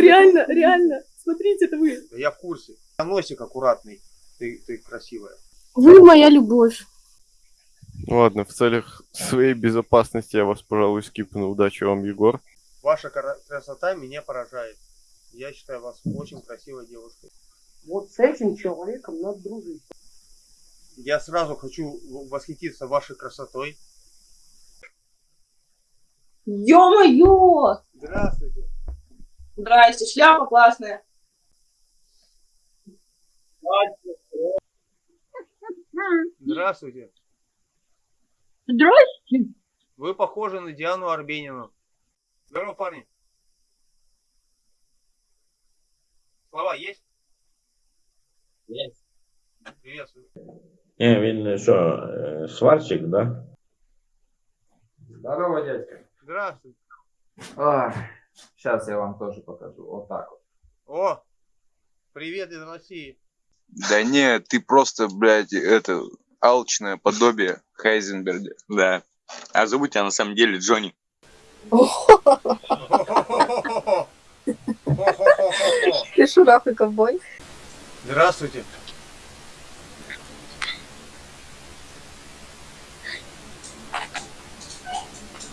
Реально, реально. Смотрите, это вы. Да Я в курсе. Носик аккуратный. Ты, ты красивая. Вы моя любовь. Ладно, в целях своей безопасности я вас, пожалуй, скипну. Удачи вам, Егор. Ваша кра- красота меня поражает. Я считаю вас очень красивой девушкой. Вот с этим человеком надо дружить. Я сразу хочу восхититься вашей красотой. Ё-моё! Здравствуйте. Здрасте, шляпа классная. Здравствуйте. Здрасте. Вы похожи на Диану Арбенину. Здорово, парни. Слова есть? Есть. Приветствую. Не, він що, е, сварщик, да? Здорово, дядька. Здравствуйте. Сейчас я вам тоже покажу. Вот так вот. О, привет из России. Да не, ты просто, блядь, это алчное подобие Хайзенберга. Да. А зовут тебя на самом деле Джонни. Ты шурах и ковбой. Здравствуйте.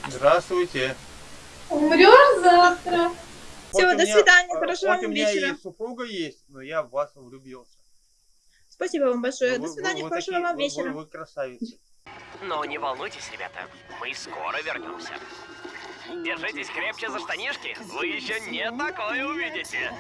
Здравствуйте. Умрешь завтра. Хоть Всё, у до меня- свидания, э, хорошего вам меня вечера. супруга есть, но я в вас влюбился. Спасибо вам большое. Вы- До свидания, вы хорошего такие- вам вы- вечера. Вы красавицы. Но не волнуйтесь, ребята, мы скоро вернемся. Держитесь крепче за штанишки, вы еще не такое увидите.